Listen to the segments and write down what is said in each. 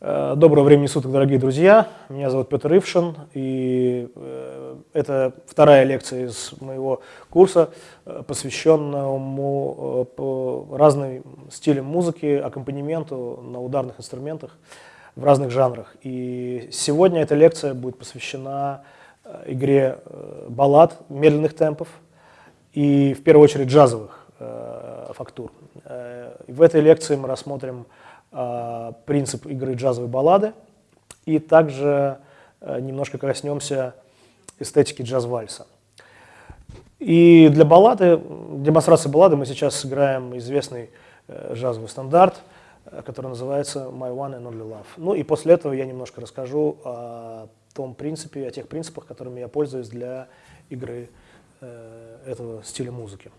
Э, доброго времени суток, дорогие друзья. Меня зовут Петр Ившин, и э, это вторая лекция из моего курса, э, посвященному разным стилям музыки, аккомпанементу на ударных инструментах в разных жанрах. И сегодня эта лекция будет посвящена игре баллад медленных темпов и, в первую очередь, джазовых фактур. В этой лекции мы рассмотрим принцип игры джазовой баллады, и также э, немножко коснемся эстетики джаз-вальса. И для баллады, демонстрации баллады мы сейчас сыграем известный э, джазовый стандарт, э, который называется «My One and Only Love». Ну и после этого я немножко расскажу о том принципе, о тех принципах, которыми я пользуюсь для игры этого стиля музыки.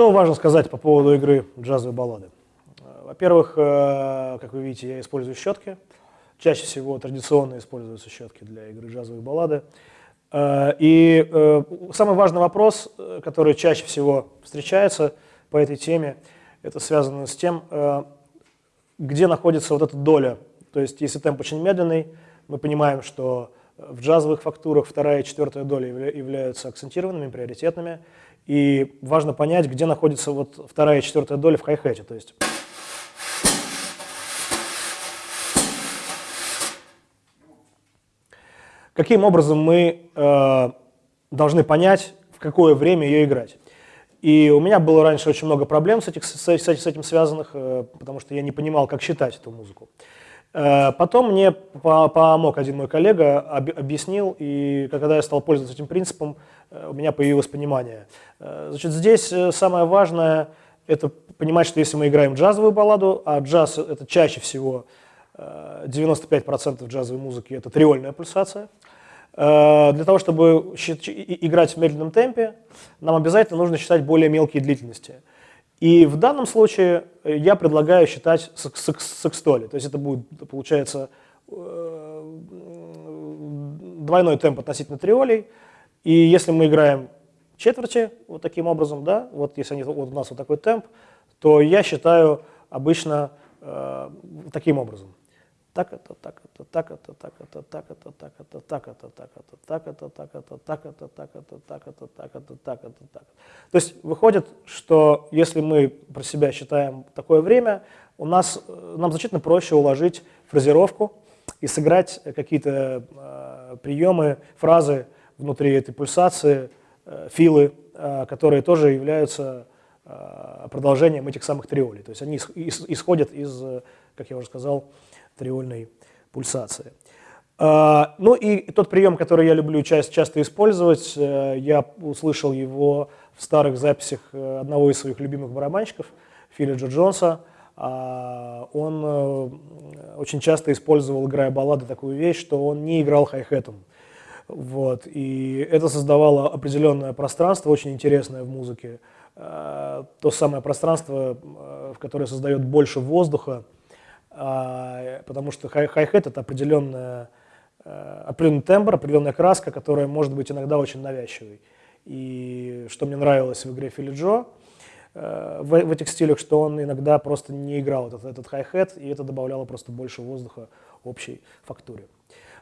Что важно сказать по поводу игры джазовой баллады? Во-первых, э, как вы видите, я использую щетки. Чаще всего традиционно используются щетки для игры джазовой баллады. Э, и э, самый важный вопрос, который чаще всего встречается по этой теме, это связано с тем, где находится вот эта доля. То есть, если темп очень медленный, мы понимаем, что в джазовых фактурах вторая и четвертая доля являются акцентированными, приоритетными. И важно понять, где находится вот вторая и четвертая доля в хай-хете. То есть каким образом мы э, должны понять, в какое время ее играть. И у меня было раньше очень много проблем с, этих, с, с этим связанных, э, потому что я не понимал, как считать эту музыку. Потом мне помог один мой коллега, объяснил, и когда я стал пользоваться этим принципом, э, у меня появилось понимание. Э, значит, здесь самое важное – это понимать, что если мы играем джазовую балладу, а джаз – это чаще всего 95% джазовой музыки – это триольная пульсация, для того, чтобы играть в медленном темпе, нам обязательно нужно считать более мелкие длительности – и в данном случае э, я предлагаю считать секстоли. То есть это будет, получается, э, двойной темп относительно триолей И если мы играем четверти вот таким образом, да, вот если они, вот у нас вот такой темп, то я считаю обычно э, таким образом. Так это, так это, так это, так это, так это, так это, так это, так это, так это, так это, так это, так это, так это, так это, так это, так. То есть выходит, что если мы про себя считаем такое время, у нас нам значительно проще уложить фразировку и сыграть какие-то э, приемы, фразы внутри этой пульсации, э, филы, э, которые тоже являются э, продолжением этих самых триолей. То есть они исходят из, как я уже сказал, триольной пульсации. Ну и тот прием, который я люблю часто, использовать, я услышал его в старых записях одного из своих любимых барабанщиков, Филиджа Джонса. А, он очень часто использовал, играя баллады, такую вещь, что он не играл хай-хетом. Вот, и это создавало определенное пространство, очень интересное в музыке. Э, то самое пространство, э, в которое создает больше воздуха, э, потому что хай-хет это определенная, определенный тембр, определенная краска, которая может быть иногда очень навязчивой. И что мне нравилось в игре Филли Джо, в, в этих стилях, что он иногда просто не играл этот, этот хай-хет, и это добавляло просто больше воздуха общей фактуре.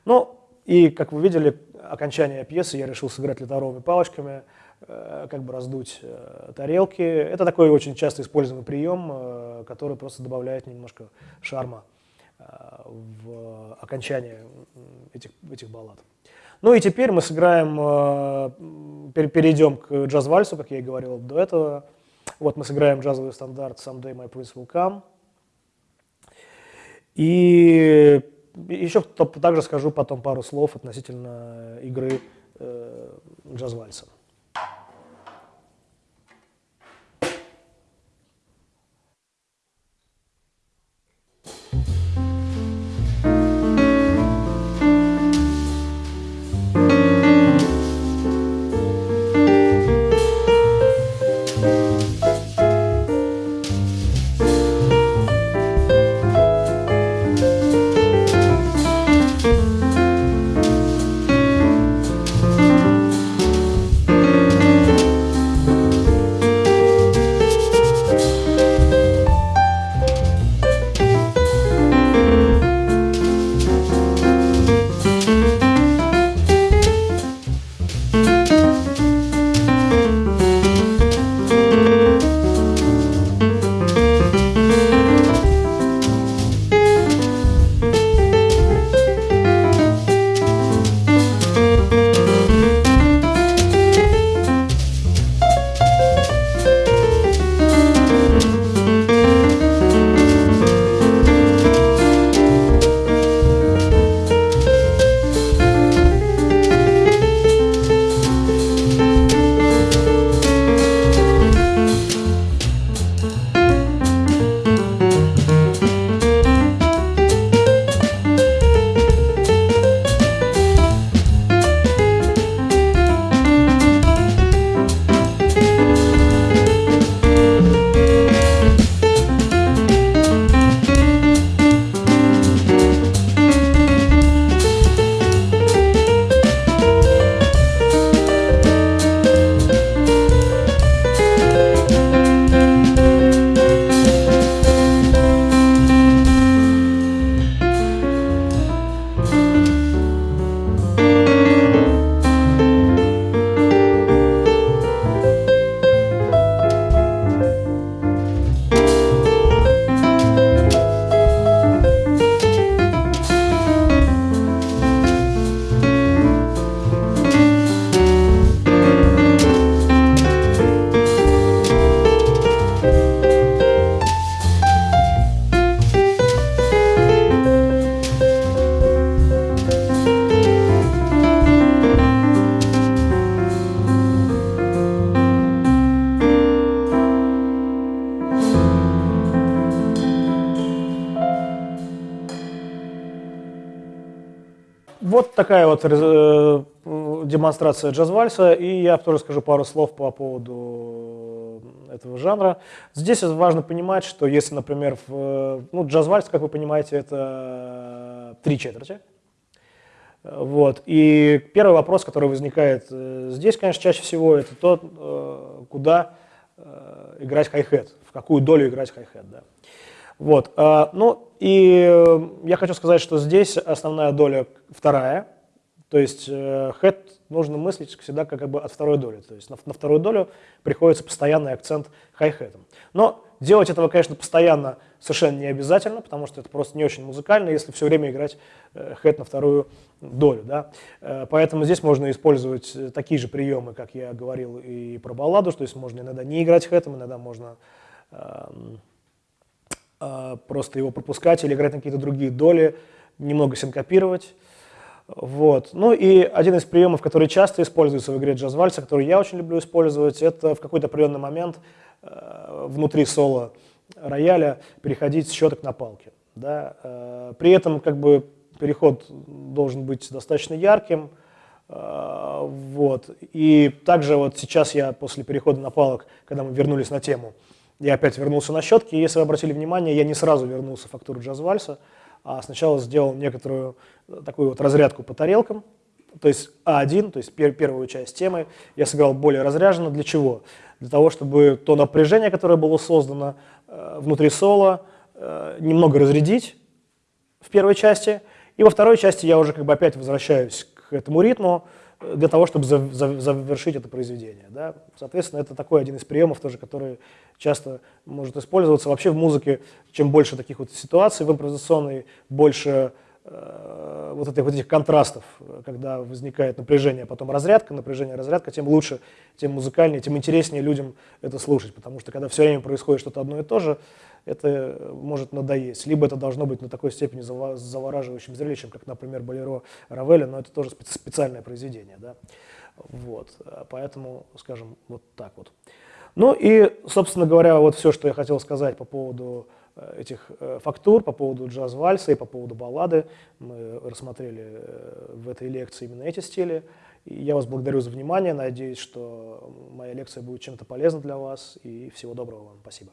Но и, как вы видели, окончание пьесы я решил сыграть литровыми палочками, э, как бы раздуть э, тарелки. Это такой очень часто используемый прием, э, который просто добавляет немножко шарма в окончание этих, этих баллад. Ну и теперь мы сыграем, перейдем к джаз-вальсу, как я и говорил до этого. Вот мы сыграем джазовый стандарт «Someday my prince will come». И еще также скажу потом пару слов относительно игры э, джаз-вальса. Такая вот э, демонстрация джаз-вальса, и я тоже скажу пару слов по поводу этого жанра. Здесь важно понимать, что если, например, в, ну, джаз-вальс, как вы понимаете, это три четверти. Вот. И первый вопрос, который возникает э, здесь, конечно, чаще всего, это то, э, куда э, играть хай-хет, в какую долю играть хай-хет. Да. Вот. Ну и я хочу сказать, что здесь основная доля вторая, то есть хэт нужно мыслить всегда как бы от второй доли. То есть на, на вторую долю приходится постоянный акцент хай-хетом. Но делать этого, конечно, постоянно совершенно не обязательно, потому что это просто не очень музыкально, если все время играть э, хэт на вторую долю. Да? Э, поэтому здесь можно использовать э, такие же приемы, как я говорил и про балладу, то есть можно иногда не играть хэтом, иногда можно эм, просто его пропускать или играть на какие-то другие доли, немного синкопировать. Вот. Ну и один из приемов, который часто используется в игре джаз-вальса, который я очень люблю использовать, это в какой-то определенный момент э, внутри соло рояля переходить с щеток на палки. Да? Э, при этом как бы переход должен быть достаточно ярким. Э, вот. И также вот сейчас я после перехода на палок, когда мы вернулись на тему, я опять вернулся на щетки, и если вы обратили внимание, я не сразу вернулся в фактуру джаз-вальса, а сначала сделал некоторую э, такую вот разрядку по тарелкам, то есть А1, то есть пер первую часть темы, я сыграл более разряженно. Для чего? Для того, чтобы то напряжение, которое было создано э, внутри соло, э, немного разрядить в первой части, и во второй части я уже как бы опять возвращаюсь к этому ритму, для того, чтобы завершить это произведение. Да? Соответственно, это такой один из приемов, тоже, который часто может использоваться. Вообще в музыке, чем больше таких вот ситуаций в импровизационной, больше э, вот, этих, вот этих контрастов, когда возникает напряжение, потом разрядка, напряжение, разрядка, тем лучше, тем музыкальнее, тем интереснее людям это слушать. Потому что когда все время происходит что-то одно и то же, это может надоесть. Либо это должно быть на такой степени завораживающим зрелищем, как, например, Болеро Равеля, но это тоже специальное произведение. Да? Вот. Поэтому, скажем, вот так вот. Ну и, собственно говоря, вот все, что я хотел сказать по поводу э, этих э, фактур, по поводу джаз-вальса и по поводу баллады. Мы рассмотрели э, в этой лекции именно эти стили. И я вас благодарю за внимание, надеюсь, что моя лекция будет чем-то полезна для вас, и всего доброго вам. Спасибо.